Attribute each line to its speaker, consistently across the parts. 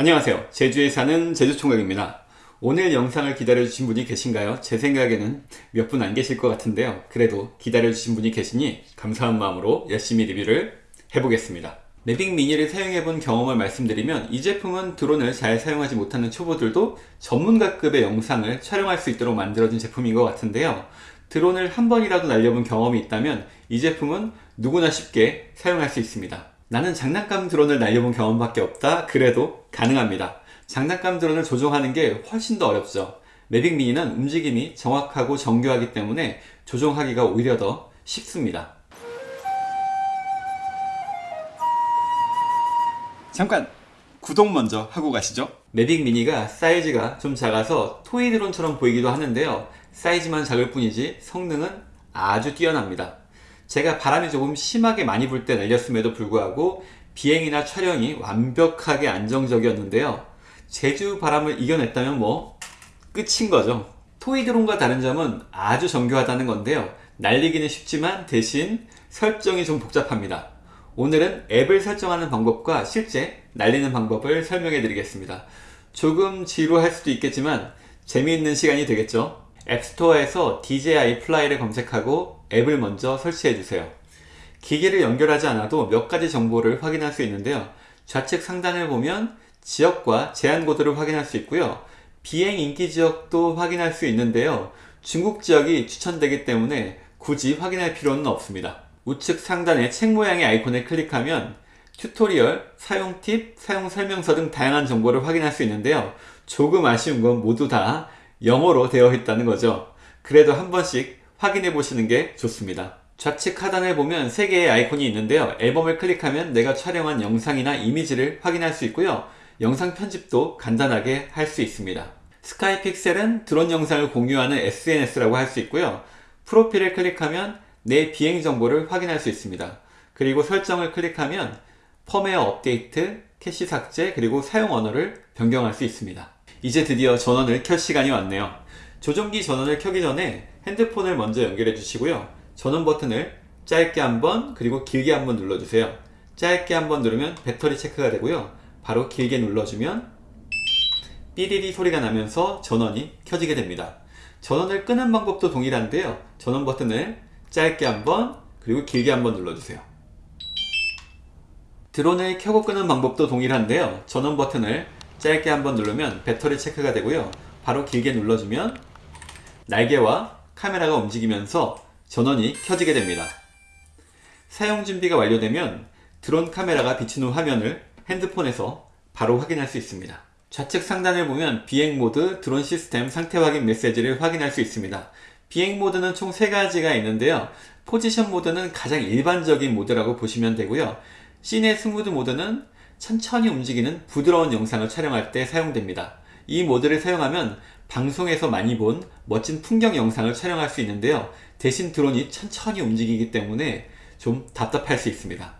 Speaker 1: 안녕하세요. 제주에 사는 제주총각입니다. 오늘 영상을 기다려주신 분이 계신가요? 제 생각에는 몇 분 안 계실 것 같은데요. 그래도 기다려주신 분이 계시니 감사한 마음으로 열심히 리뷰를 해보겠습니다. 매빅 미니를 사용해본 경험을 말씀드리면 이 제품은 드론을 잘 사용하지 못하는 초보들도 전문가급의 영상을 촬영할 수 있도록 만들어진 제품인 것 같은데요. 드론을 한 번이라도 날려본 경험이 있다면 이 제품은 누구나 쉽게 사용할 수 있습니다 나는 장난감 드론을 날려본 경험밖에 없다. 그래도 가능합니다. 장난감 드론을 조종하는 게 훨씬 더 어렵죠. 매빅 미니는 움직임이 정확하고 정교하기 때문에 조종하기가 오히려 더 쉽습니다. 잠깐 구독 먼저 하고 가시죠. 매빅 미니가 사이즈가 좀 작아서 토이 드론처럼 보이기도 하는데요. 사이즈만 작을 뿐이지 성능은 아주 뛰어납니다 제가 바람이 조금 심하게 많이 불 때 날렸음에도 불구하고 비행이나 촬영이 완벽하게 안정적이었는데요. 제주 바람을 이겨냈다면 뭐 끝인 거죠. toy 드론과 다른 점은 아주 정교하다는 건데요. 날리기는 쉽지만 대신 설정이 좀 복잡합니다. 오늘은 앱을 설정하는 방법과 실제 날리는 방법을 설명해 드리겠습니다. 조금 지루할 수도 있겠지만 재미있는 시간이 되겠죠? 앱스토어에서 DJI Fly를 검색하고 앱을 먼저 설치해 주세요. 기기를 연결하지 않아도 몇 가지 정보를 확인할 수 있는데요. 좌측 상단을 보면 지역과 제한 코드를 확인할 수 있고요. 비행 인기 지역도 확인할 수 있는데요. 중국 지역이 추천되기 때문에 굳이 확인할 필요는 없습니다. 우측 상단의 책 모양의 아이콘을 클릭하면 tutorial, 사용 팁, 사용 설명서 등 다양한 정보를 확인할 수 있는데요. 조금 아쉬운 건 모두 다 영어로 되어 있다는 거죠. 그래도 한 번씩 확인해 보시는 게 좋습니다. 좌측 하단에 보면 3개의 아이콘이 있는데요. 앨범을 클릭하면 내가 촬영한 영상이나 이미지를 확인할 수 있고요. 영상 편집도 간단하게 할 수 있습니다. SkyPixel은 드론 영상을 공유하는 SNS라고 할 수 있고요. 프로필을 클릭하면 내 비행 정보를 확인할 수 있습니다. 그리고 설정을 클릭하면 펌웨어 업데이트, 캐시 삭제, 그리고 사용 언어를 변경할 수 있습니다. 이제 드디어 전원을 켤 시간이 왔네요 조종기 전원을 켜기 전에 핸드폰을 먼저 연결해 주시고요. 전원 버튼을 짧게 한번 그리고 길게 한번 눌러주세요. 짧게 한번 누르면 배터리 체크가 되고요. 바로 길게 눌러주면 삐리리 소리가 나면서 전원이 켜지게 됩니다. 전원을 끄는 방법도 동일한데요. 전원 버튼을 짧게 한번 그리고 길게 한번 눌러주세요. 드론을 켜고 끄는 방법도 동일한데요. 전원 버튼을 짧게 한번 누르면 배터리 체크가 되고요. 바로 길게 눌러주면 날개와 카메라가 움직이면서 전원이 켜지게 됩니다. 사용 준비가 완료되면 드론 카메라가 비춘 후 화면을 핸드폰에서 바로 확인할 수 있습니다. 좌측 상단을 보면 비행 모드, 드론 시스템 상태 확인 메시지를 확인할 수 있습니다. 비행 모드는 총 3가지가 있는데요. 포지션 모드는 가장 일반적인 모드라고 보시면 되고요. Cine Smooth 모드는 천천히 움직이는 부드러운 영상을 촬영할 때 사용됩니다. 이 모드를 사용하면 방송에서 많이 본 멋진 풍경 영상을 촬영할 수 있는데요. 대신 드론이 천천히 움직이기 때문에 좀 답답할 수 있습니다.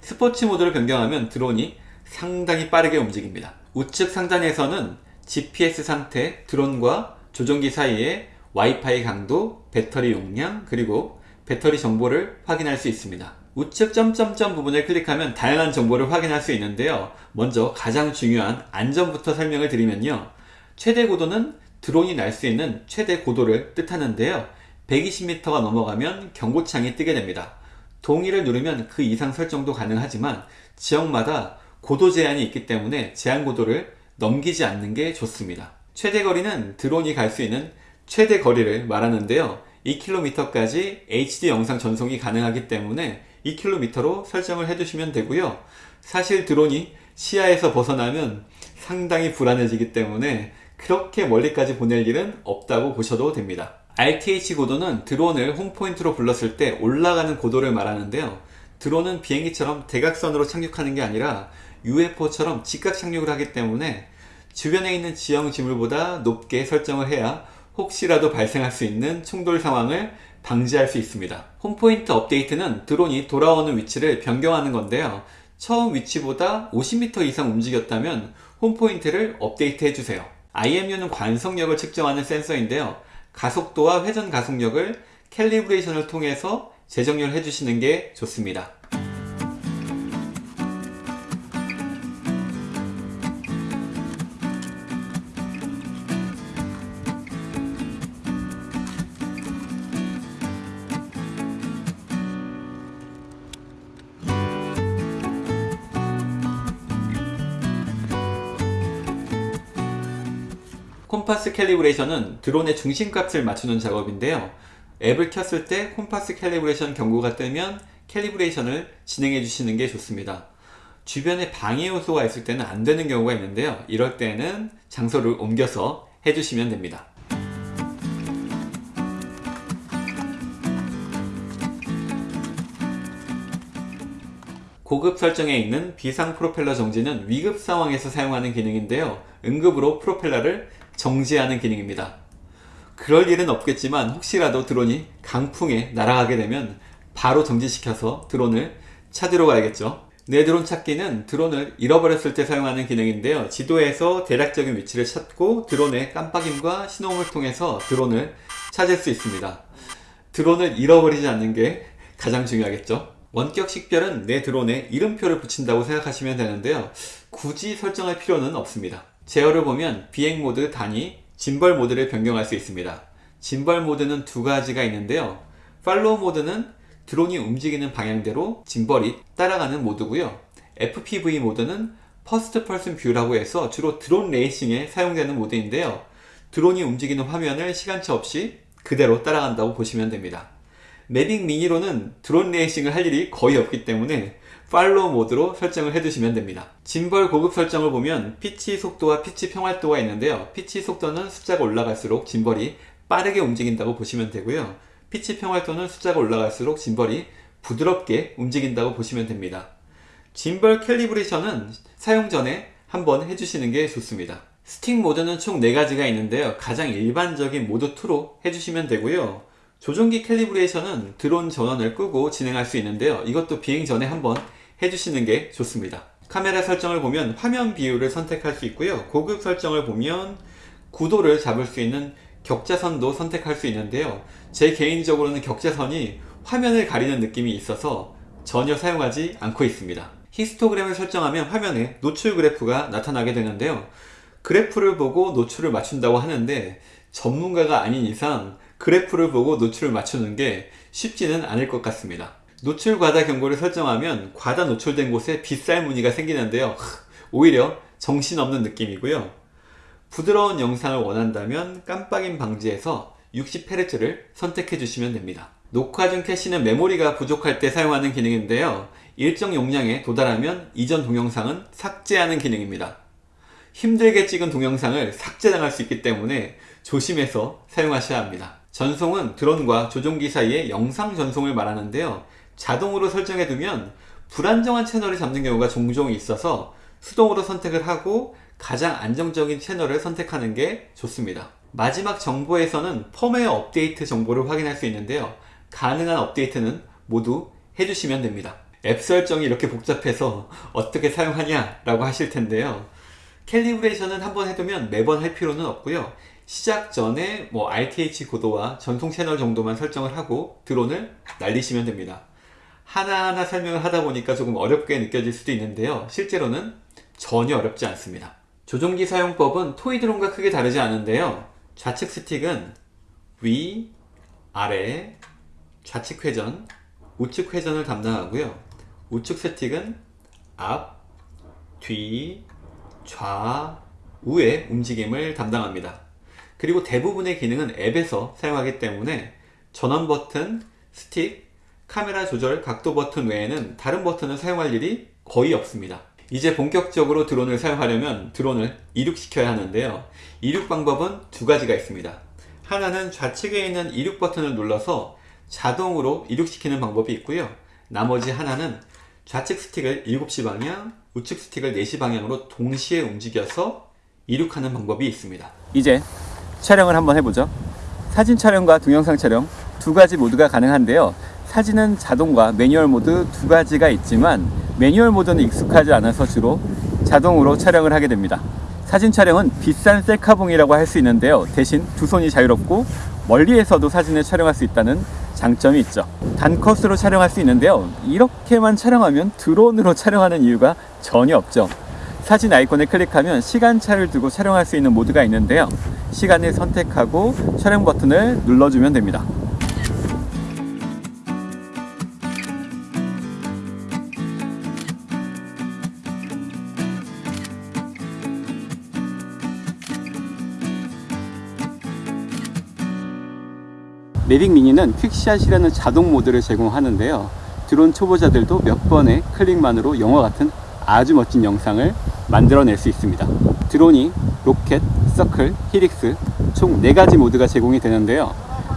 Speaker 1: 스포츠 모드를 변경하면 드론이 상당히 빠르게 움직입니다. 우측 상단에서는 GPS 상태, 드론과 조종기 사이에 와이파이 강도, 배터리 용량, 그리고 배터리 정보를 확인할 수 있습니다. 우측 점점점 부분을 클릭하면 다양한 정보를 확인할 수 있는데요 먼저 가장 중요한 안전부터 설명을 드리면요 최대 고도는 드론이 날 수 있는 최대 고도를 뜻하는데요. 120m가 넘어가면 경고창이 뜨게 됩니다. 동의를 누르면 그 이상 설정도 가능하지만 지역마다 고도 제한이 있기 때문에 제한 고도를 넘기지 않는 게 좋습니다. 최대 거리는 드론이 갈 수 있는 최대 거리를 말하는데요. 2km까지 HD 영상 전송이 가능하기 때문에 2km로 설정을 해주시면 되고요. 사실 드론이 시야에서 벗어나면 상당히 불안해지기 때문에 그렇게 멀리까지 보낼 일은 없다고 보셔도 됩니다 RTH 고도는 드론을 홈포인트로 불렀을 때 올라가는 고도를 말하는데요 드론은 비행기처럼 대각선으로 착륙하는 게 아니라 UFO처럼 직각 착륙을 하기 때문에 주변에 있는 지형 지물보다 높게 설정을 해야 혹시라도 발생할 수 있는 충돌 상황을 방지할 수 있습니다. 홈포인트 업데이트는 드론이 돌아오는 위치를 변경하는 건데요. 처음 위치보다 50m 이상 움직였다면 홈포인트를 업데이트 해주세요. IMU는 관성력을 측정하는 센서인데요. 가속도와 회전 가속력을 캘리브레이션을 통해서 재정렬 해 주시는 게 좋습니다. compass calibration은 드론의 중심값을 맞추는 작업인데요. 앱을 켰을 때 compass calibration 경고가 뜨면 calibration을 진행해 주시는 게 좋습니다. 주변에 방해 요소가 있을 때는 안 되는 경우가 있는데요. 이럴 때는 장소를 옮겨서 해주시면 됩니다. 고급 설정에 있는 비상 프로펠러 정지는 위급 상황에서 사용하는 기능인데요. 응급으로 프로펠러를 정지하는 기능입니다. 그럴 일은 없겠지만 혹시라도 드론이 강풍에 날아가게 되면 바로 정지시켜서 드론을 찾으러 가야겠죠. 내 드론 찾기는 드론을 잃어버렸을 때 사용하는 기능인데요. 지도에서 대략적인 위치를 찾고 드론의 깜빡임과 신호음을 통해서 드론을 찾을 수 있습니다. 드론을 잃어버리지 않는 게 가장 중요하겠죠. 원격 식별은 내 드론에 이름표를 붙인다고 생각하시면 되는데요. 굳이 설정할 필요는 없습니다. 제어를 보면 비행 모드, 단위, 짐벌 모드를 변경할 수 있습니다. 짐벌 모드는 두 가지가 있는데요. follow 모드는 드론이 움직이는 방향대로 짐벌이 따라가는 모드고요. FPV 모드는 first person view라고 해서 주로 드론 레이싱에 사용되는 모드인데요. 드론이 움직이는 화면을 시간차 없이 그대로 따라간다고 보시면 됩니다. Mavic Mini로는 드론 레이싱을 할 일이 거의 없기 때문에 follow 모드로 설정을 해두시면 됩니다. 짐벌 고급 설정을 보면 pitch 속도와 pitch 평활도가 있는데요. pitch 속도는 숫자가 올라갈수록 짐벌이 빠르게 움직인다고 보시면 되고요. pitch 평활도는 숫자가 올라갈수록 짐벌이 부드럽게 움직인다고 보시면 됩니다. 짐벌 calibration은 사용 전에 한번 해주시는 게 좋습니다. 스틱 모드는 총 4가지가 있는데요. 가장 일반적인 모드 2로 해주시면 되고요. 조종기 캘리브레이션은 드론 전원을 끄고 진행할 수 있는데요. 이것도 비행 전에 한번 해주시는 게 좋습니다. 카메라 설정을 보면 화면 비율을 선택할 수 있고요. 고급 설정을 보면 구도를 잡을 수 있는 격자선도 선택할 수 있는데요. 제 개인적으로는 격자선이 화면을 가리는 느낌이 있어서 전혀 사용하지 않고 있습니다. 히스토그램을 설정하면 화면에 노출 그래프가 나타나게 되는데요. 그래프를 보고 노출을 맞춘다고 하는데 전문가가 아닌 이상 그래프를 보고 노출을 맞추는 게 쉽지는 않을 것 같습니다. 노출 과다 경고를 설정하면 과다 노출된 곳에 빗살 무늬가 생기는데요. 오히려 정신없는 느낌이고요. 부드러운 영상을 원한다면 깜빡임 방지에서 60Hz를 선택해 주시면 됩니다. 녹화 중 캐시는 메모리가 부족할 때 사용하는 기능인데요. 일정 용량에 도달하면 이전 동영상은 삭제하는 기능입니다. 힘들게 찍은 동영상을 삭제당할 수 있기 때문에 조심해서 사용하셔야 합니다. 전송은 드론과 조종기 사이의 영상 전송을 말하는데요. 자동으로 설정해 두면 불안정한 채널을 잡는 경우가 종종 있어서 수동으로 선택을 하고 가장 안정적인 채널을 선택하는 게 좋습니다. 마지막 정보에서는 펌웨어 업데이트 정보를 확인할 수 있는데요. 가능한 업데이트는 모두 해주시면 됩니다. 앱 설정이 이렇게 복잡해서 어떻게 사용하냐 라고 하실 텐데요. 캘리브레이션은 한번 해두면 매번 할 필요는 없고요. 시작 전에 뭐 RTH 고도와 전송 채널 정도만 설정을 하고 드론을 날리시면 됩니다. 하나하나 설명을 하다 보니까 조금 어렵게 느껴질 수도 있는데요. 실제로는 전혀 어렵지 않습니다. 조종기 사용법은 토이 드론과 크게 다르지 않은데요. 좌측 스틱은 위, 아래, 좌측 회전, 우측 회전을 담당하고요. 우측 스틱은 앞, 뒤, 좌, 우의 움직임을 담당합니다. 그리고 대부분의 기능은 앱에서 사용하기 때문에 전원 버튼, 스틱, 카메라 조절 각도 버튼 외에는 다른 버튼을 사용할 일이 거의 없습니다. 이제 본격적으로 드론을 사용하려면 드론을 이륙시켜야 하는데요. 이륙 방법은 두 가지가 있습니다. 하나는 좌측에 있는 이륙 버튼을 눌러서 자동으로 이륙시키는 방법이 있고요. 나머지 하나는 좌측 스틱을 7시 방향, 우측 스틱을 4시 방향으로 동시에 움직여서 이륙하는 방법이 있습니다.
Speaker 2: 이제 촬영을 한번 해보죠. 사진 촬영과 동영상 촬영 두 가지 모두가 가능한데요. 사진은 자동과 매뉴얼 모드 두 가지가 있지만 매뉴얼 모드는 익숙하지 않아서 주로 자동으로 촬영을 하게 됩니다. 사진 촬영은 비싼 셀카봉이라고 할 수 있는데요. 대신 두 손이 자유롭고 멀리에서도 사진을 촬영할 수 있다는 장점이 있죠. 단컷으로 촬영할 수 있는데요. 이렇게만 촬영하면 드론으로 촬영하는 이유가 전혀 없죠. 사진 아이콘을 클릭하면 시간차를 두고 촬영할 수 있는 모드가 있는데요. 시간을 선택하고 촬영 버튼을 눌러주면 됩니다. Mavic Mini는 QuickShot이라는 자동 모드를 제공하는데요. 드론 초보자들도 몇 번의 클릭만으로 영화 같은 아주 멋진 영상을 만들어낼 수 있습니다. Dronie, Rocket, Circle, Helix 총 4가지 모드가 제공이 되는데요.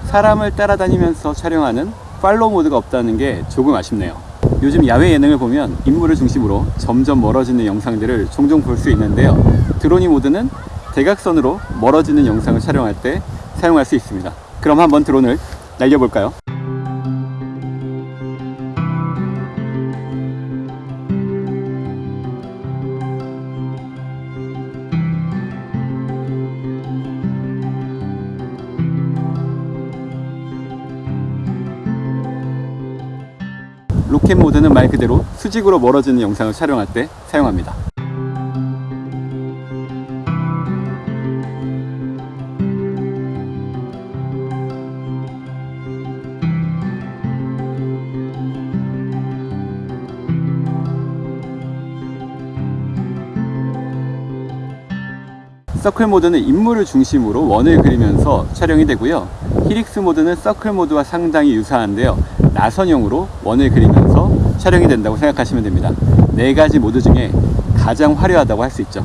Speaker 2: 사람을 따라다니면서 촬영하는 follow 모드가 없다는 게 조금 아쉽네요. 요즘 야외 예능을 보면 인물을 중심으로 점점 멀어지는 영상들을 종종 볼 수 있는데요. Dronie 모드는 대각선으로 멀어지는 영상을 촬영할 때 사용할 수 있습니다. 그럼 한번 드론을 날려볼까요? 로켓 모드는 말 그대로 수직으로 멀어지는 영상을 촬영할 때 사용합니다. 서클 모드는 인물을 중심으로 원을 그리면서 촬영이 되고요. 히릭스 모드는 서클 모드와 상당히 유사한데요. 나선형으로 원을 그리면서 촬영이 된다고 생각하시면 됩니다. 네 가지 모드 중에 가장 화려하다고 할 수 있죠.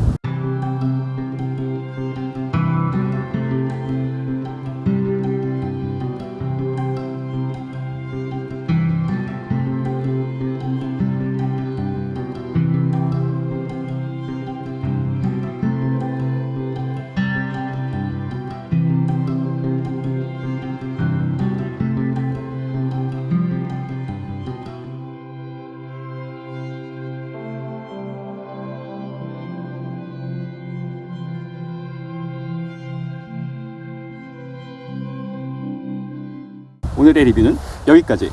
Speaker 2: 오늘의 리뷰는 여기까지.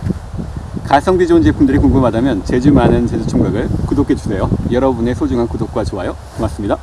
Speaker 2: 가성비 좋은 제품들이 궁금하다면 제주 많은 제주 총각을 구독해 주세요. 여러분의 소중한 구독과 좋아요 고맙습니다.